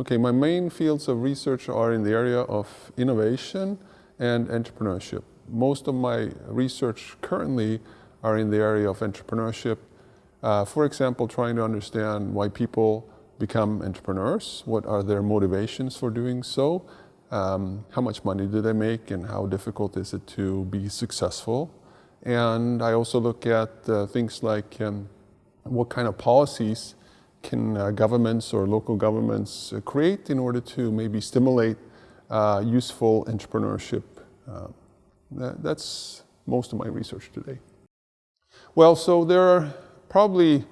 Okay, my main fields of research are in the area of innovation and entrepreneurship. Most of my research currently are in the area of entrepreneurship. Uh, for example, trying to understand why people become entrepreneurs, what are their motivations for doing so, um, how much money do they make and how difficult is it to be successful. And I also look at uh, things like um, what kind of policies can uh, governments or local governments uh, create in order to maybe stimulate uh, useful entrepreneurship. Uh, that, that's most of my research today. Well, so there are probably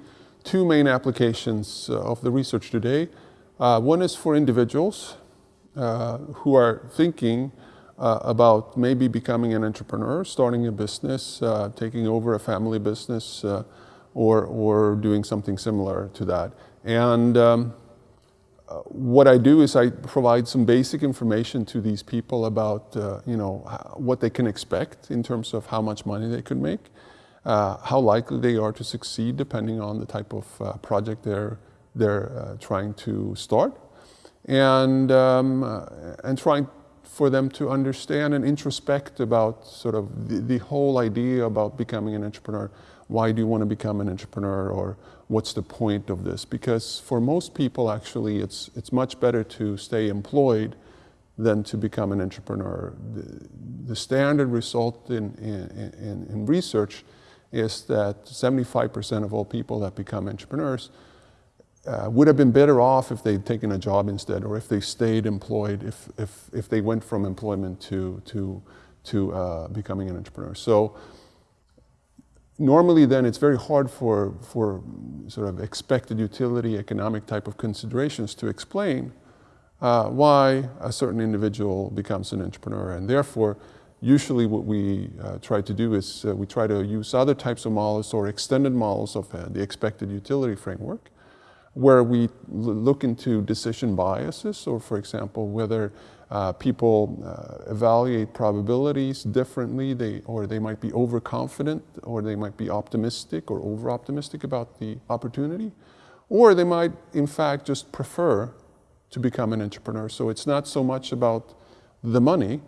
two main applications uh, of the research today. Uh, one is for individuals who are thinking uh, about maybe becoming an entrepreneur, starting a business, uh, taking over a family business, uh, or, or doing something similar to that. And um, uh, what I do is I provide some basic information to these people about, uh, you know, what they can expect in terms of how much money they could make, uh, how likely they are to succeed depending on the type of uh, project they're, they're uh, trying to start, and, um, uh, and trying for them to understand and introspect about sort of the, the whole idea about becoming an entrepreneur why do you want to become an entrepreneur or what's the point of this? Because for most people, actually, it's, it's much better to stay employed than to become an entrepreneur. The, the standard result in, in, in, in research is that 75% of all people that become entrepreneurs uh, would have been better off if they'd taken a job instead or if they stayed employed, if, if, if they went from employment to, to, to uh, becoming an entrepreneur. So normally then it's very hard for, for sort of expected utility economic type of considerations to explain uh, why a certain individual becomes an entrepreneur. And therefore, usually what we uh, try to do is uh, we try to use other types of models or extended models of uh, the expected utility framework where we look into decision biases or for example whether uh, people uh, evaluate probabilities differently, they, or they might be overconfident, or they might be optimistic or over-optimistic about the opportunity, or they might, in fact, just prefer to become an entrepreneur. So it's not so much about the money,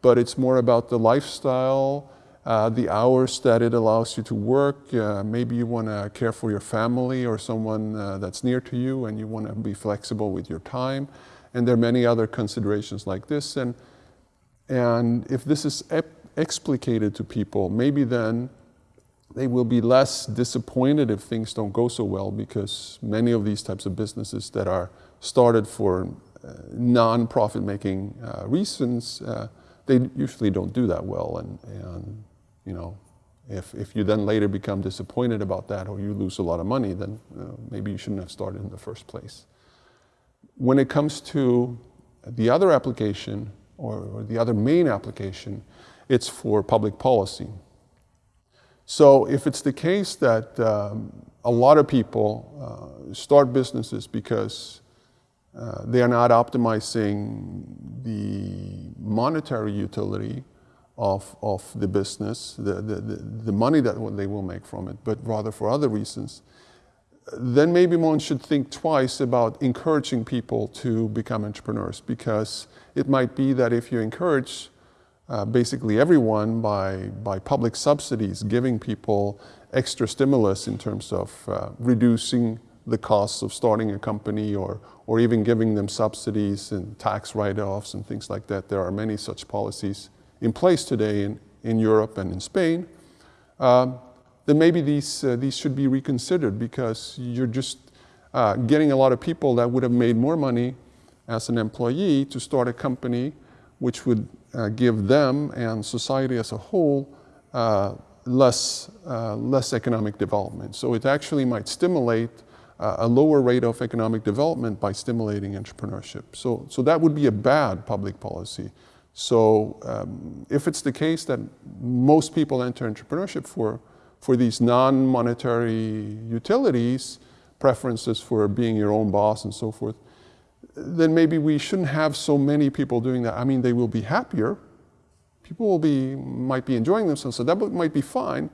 but it's more about the lifestyle, uh, the hours that it allows you to work. Uh, maybe you want to care for your family or someone uh, that's near to you and you want to be flexible with your time. And there are many other considerations like this. And, and if this is explicated to people, maybe then they will be less disappointed if things don't go so well because many of these types of businesses that are started for uh, non-profit making uh, reasons, uh, they usually don't do that well. And, and you know, if, if you then later become disappointed about that or you lose a lot of money, then uh, maybe you shouldn't have started in the first place when it comes to the other application, or, or, the other main application, it's for public policy. So if it's the case that um, a lot of people uh, start businesses because uh, they are not optimizing the monetary utility of, of the business, the, the, the, money that they will make from it, but rather for other reasons, then maybe one should think twice about encouraging people to become entrepreneurs because it might be that if you encourage uh, basically everyone by, by public subsidies, giving people extra stimulus in terms of uh, reducing the costs of starting a company or, or even giving them subsidies and tax write-offs and things like that. There are many such policies in place today in, in Europe and in Spain. Um, then maybe these, uh, these should be reconsidered because you're just uh, getting a lot of people that would have made more money as an employee to start a company which would uh, give them and society as a whole uh, less, uh, less economic development. So it actually might stimulate uh, a lower rate of economic development by stimulating entrepreneurship. So, so that would be a bad public policy. So um, if it's the case that most people enter entrepreneurship for for these non-monetary utilities, preferences for being your own boss and so forth, then maybe we shouldn't have so many people doing that. I mean, they will be happier. People will be, might be enjoying themselves, so that might be fine.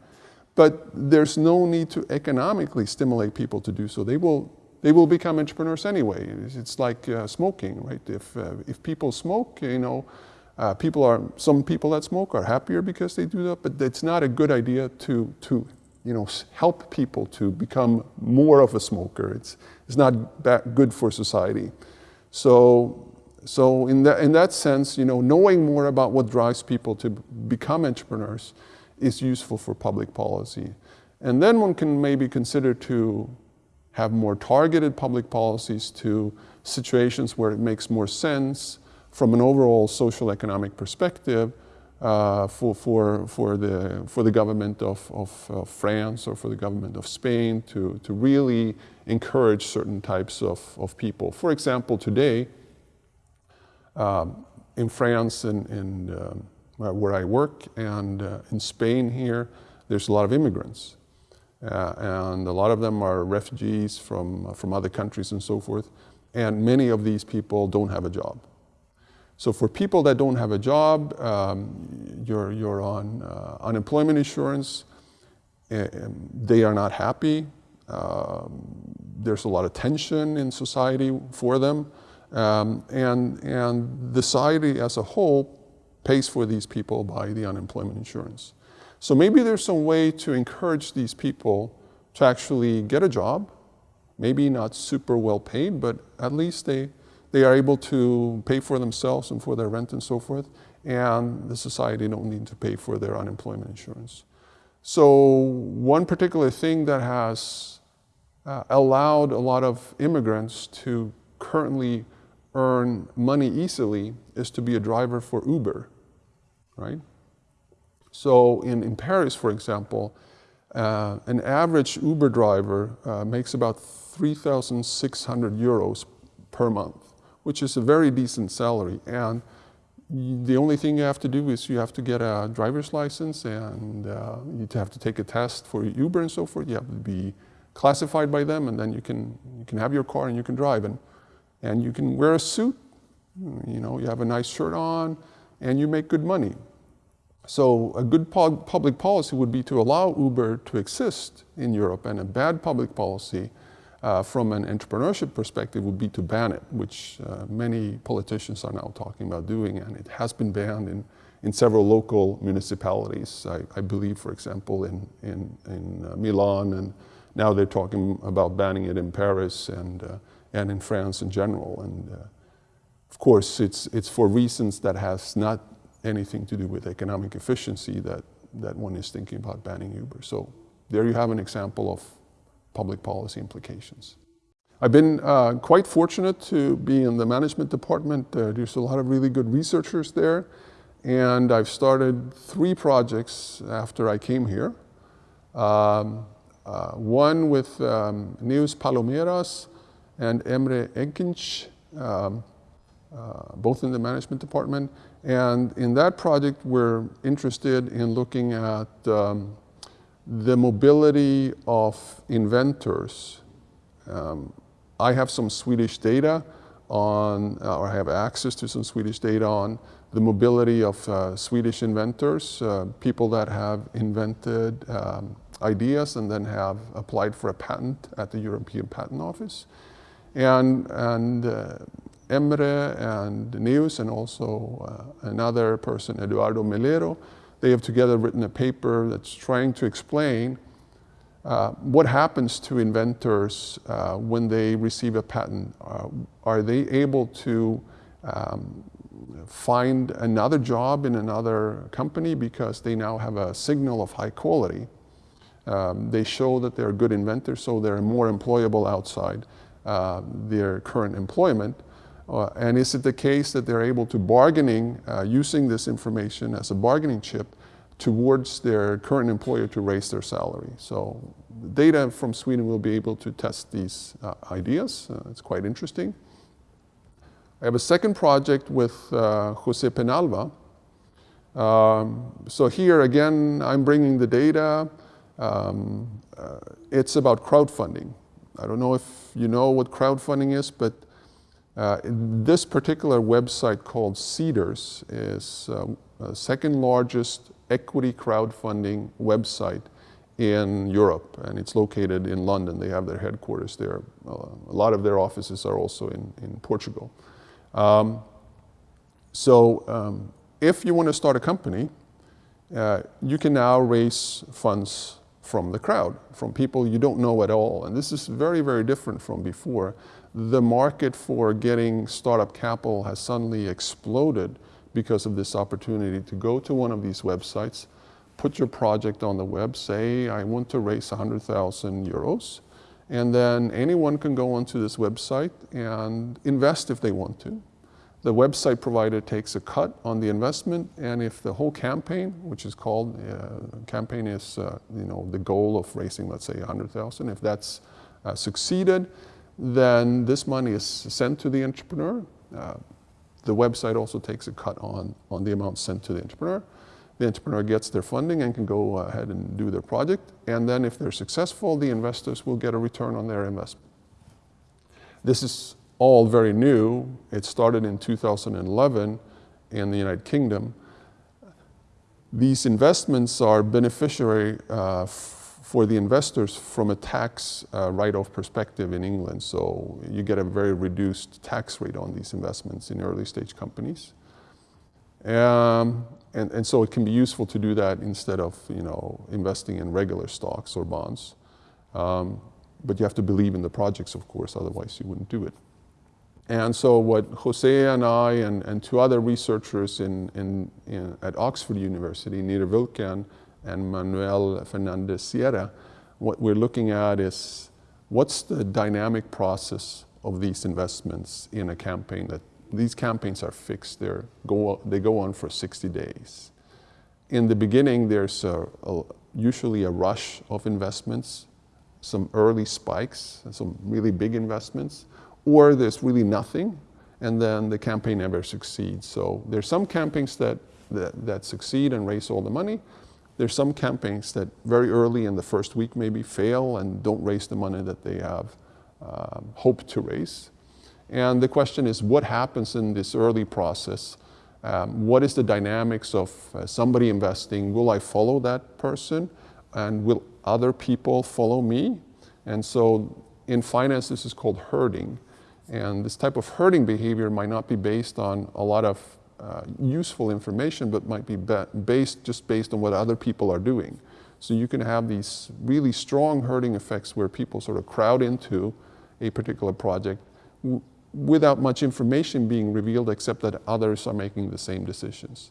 But there's no need to economically stimulate people to do so. They will they will become entrepreneurs anyway. It's, like uh, smoking, right? If, uh, if people smoke, you know, uh, people are, some people that smoke are happier because they do that, but it's not a good idea to, to you know, help people to become more of a smoker. It's, it's not that good for society. So, so in, that, in that sense, you know, knowing more about what drives people to become entrepreneurs is useful for public policy. And then one can maybe consider to have more targeted public policies to situations where it makes more sense from an overall social economic perspective uh, for, for, for, the, for the government of, of, France or for the government of Spain to, to really encourage certain types of, of people. For example, today, um, in France and, and um, where I work and uh, in Spain here, there's a lot of immigrants. Uh, and a lot of them are refugees from, from other countries and so forth. And many of these people don't have a job. So for people that don't have a job, um, you're, you're on uh, unemployment insurance, they are not happy. Um, there's a lot of tension in society for them. Um, and, and the society as a whole pays for these people by the unemployment insurance. So maybe there's some way to encourage these people to actually get a job, maybe not super well paid, but at least they, they are able to pay for themselves and for their rent and so forth, and the society don't need to pay for their unemployment insurance. So one particular thing that has uh, allowed a lot of immigrants to currently earn money easily is to be a driver for Uber, right? So in, in Paris, for example, uh, an average Uber driver uh, makes about 3,600 euros per month which is a very decent salary. And the only thing you have to do is you have to get a driver's license and uh, you have to take a test for Uber and so forth. You have to be classified by them and then you can, you can have your car and you can drive. And, and you can wear a suit, you know, you have a nice shirt on and you make good money. So a good public policy would be to allow Uber to exist in Europe and a bad public policy uh, from an entrepreneurship perspective would be to ban it, which uh, many politicians are now talking about doing, and it has been banned in, in several local municipalities. I, I believe, for example, in, in, in uh, Milan, and now they're talking about banning it in Paris and, uh, and in France in general. And uh, of course, it's, it's for reasons that has not anything to do with economic efficiency that, that one is thinking about banning Uber. So there you have an example of public policy implications. I've been uh, quite fortunate to be in the management department. Uh, there's a lot of really good researchers there. And I've started three projects after I came here. Um, uh, one with um, Neus Palomeras and Emre Ekinci, um, uh, both in the management department. And in that project, we're interested in looking at um, the mobility of inventors. Um, I have some Swedish data on, uh, or I have access to some Swedish data on the mobility of uh, Swedish inventors, uh, people that have invented um, ideas and then have applied for a patent at the European Patent Office. And, and uh, Emre and Neus and also uh, another person, Eduardo Melero, they have together written a paper that's trying to explain uh, what happens to inventors uh, when they receive a patent. Uh, are they able to um, find another job in another company because they now have a signal of high quality? Um, they show that they're good inventors, so they're more employable outside uh, their current employment. Uh, and is it the case that they're able to bargaining, uh, using this information as a bargaining chip towards their current employer to raise their salary? So data from Sweden will be able to test these uh, ideas. Uh, it's quite interesting. I have a second project with uh, Jose Penalva. Um, so here again, I'm bringing the data. Um, uh, it's about crowdfunding. I don't know if you know what crowdfunding is, but uh, this particular website called Seedrs is uh, second largest equity crowdfunding website in Europe, and it's located in London. They have their headquarters there. Uh, a lot of their offices are also in, in Portugal. Um, so um, if you want to start a company, uh, you can now raise funds from the crowd, from people you don't know at all. And this is very, very different from before. The market for getting startup capital has suddenly exploded because of this opportunity to go to one of these websites, put your project on the web, say, I want to raise 100,000 euros, and then anyone can go onto this website and invest if they want to. The website provider takes a cut on the investment, and if the whole campaign, which is called, uh, campaign is, uh, you know, the goal of raising, let's say, 100,000, if that's uh, succeeded, then this money is sent to the entrepreneur. Uh, the website also takes a cut on, on the amount sent to the entrepreneur. The entrepreneur gets their funding and can go ahead and do their project. And then if they're successful, the investors will get a return on their investment. This is all very new. It started in 2011 in the United Kingdom. These investments are beneficiary uh, for the investors from a tax uh, write-off perspective in England. So you get a very reduced tax rate on these investments in early stage companies. Um, and, and so it can be useful to do that instead of you know, investing in regular stocks or bonds. Um, but you have to believe in the projects, of course, otherwise you wouldn't do it. And so what Jose and I and, and two other researchers in, in, in, at Oxford University, Nir Vulkan and Manuel Fernandez Sierra, what we're looking at is what's the dynamic process of these investments in a campaign that these campaigns are fixed, They're go, they go on for 60 days. In the beginning, there's a, a, usually a rush of investments, some early spikes, some really big investments, or there's really nothing, and then the campaign never succeeds. So there's some campaigns that, that, that succeed and raise all the money. There's some campaigns that very early in the first week maybe fail and don't raise the money that they have um, hoped to raise. And the question is, what happens in this early process? Um, what is the dynamics of uh, somebody investing? Will I follow that person? And will other people follow me? And so in finance, this is called herding. And this type of herding behavior might not be based on a lot of uh, useful information, but might be based just based on what other people are doing. So you can have these really strong herding effects where people sort of crowd into a particular project without much information being revealed except that others are making the same decisions.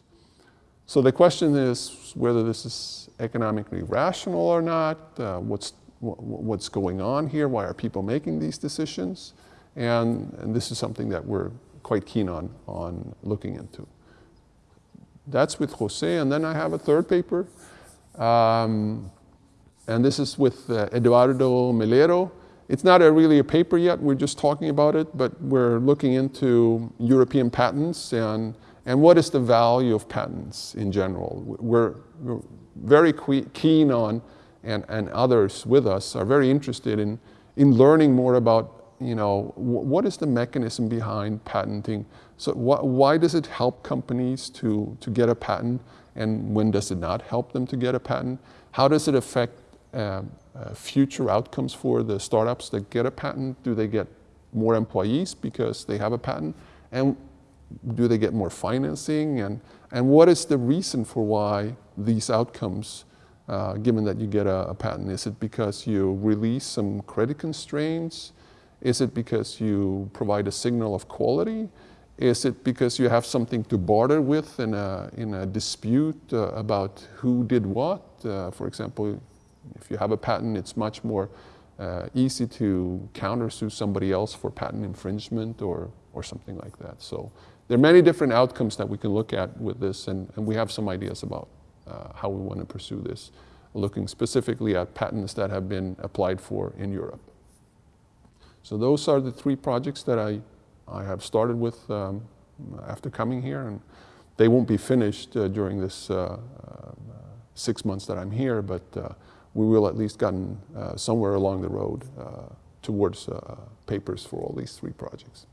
So the question is whether this is economically rational or not, uh, what's, what's going on here, why are people making these decisions? And, and this is something that we're quite keen on, on looking into. That's with Jose, and then I have a third paper. Um, and this is with uh, Eduardo Melero. It's not a really a paper yet, we're just talking about it, but we're looking into European patents and, and what is the value of patents in general. We're, we're very keen on, and, and others with us are very interested in, in learning more about you know, what is the mechanism behind patenting? So wh why does it help companies to, to get a patent and when does it not help them to get a patent? How does it affect uh, uh, future outcomes for the startups that get a patent? Do they get more employees because they have a patent? And do they get more financing? And, and what is the reason for why these outcomes, uh, given that you get a, a patent? Is it because you release some credit constraints? Is it because you provide a signal of quality? Is it because you have something to barter with in a, in a dispute uh, about who did what? Uh, for example, if you have a patent, it's much more uh, easy to countersue somebody else for patent infringement or, or something like that. So there are many different outcomes that we can look at with this, and, and we have some ideas about uh, how we want to pursue this, looking specifically at patents that have been applied for in Europe. So those are the three projects that I, I have started with um, after coming here. And they won't be finished uh, during this uh, uh, six months that I'm here, but uh, we will at least gotten uh, somewhere along the road towards papers for all these three projects.